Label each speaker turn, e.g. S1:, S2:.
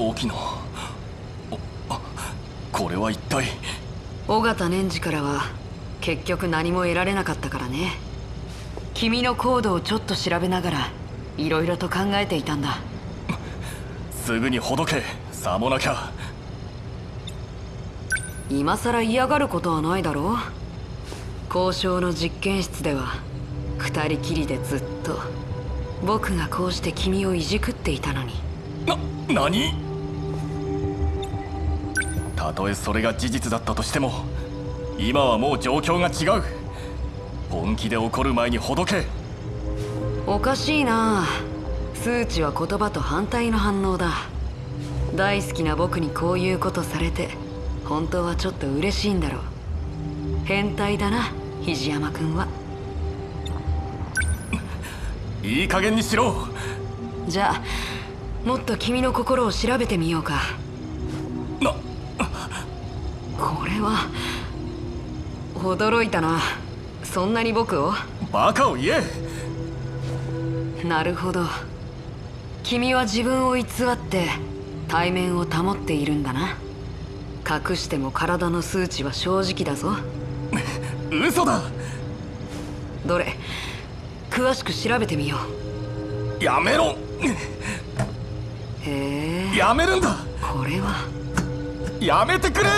S1: 沖野これは一体。
S2: 尾形年次からは結局何も得られなかったからね。君のコードをちょっと調べながらいろいろと考えていたんだ。
S1: すぐにほどけさもなきゃ。
S2: 今さら嫌がることはないだろう。交渉の実験室では二人きりでずっと。僕がこうして君をいじくっていたのに。
S1: な何？たとえそれが事実だったとしても今はもう状況が違う。本気で怒る前にほどけ。
S2: おかしいな。数値は言葉と反対の反応だ。大好きな僕にこういうことされて本当はちょっと嬉しいんだろう。変態だな肘山君は。い
S1: い加減にしろ。
S2: じゃあもっと君の心を調べてみようか。
S1: な
S2: これは驚いたな。そんなに僕を？
S1: バカを言
S2: え。なるほど。君は自分を偽って対面を保っているんだな。隠しても体の数値は正直だぞ。
S1: 嘘だ。
S2: どれ？詳しく調べてみよ
S1: う。やめろ。
S2: へえ。
S1: やめるんだ。
S2: これは。
S1: やめてくれ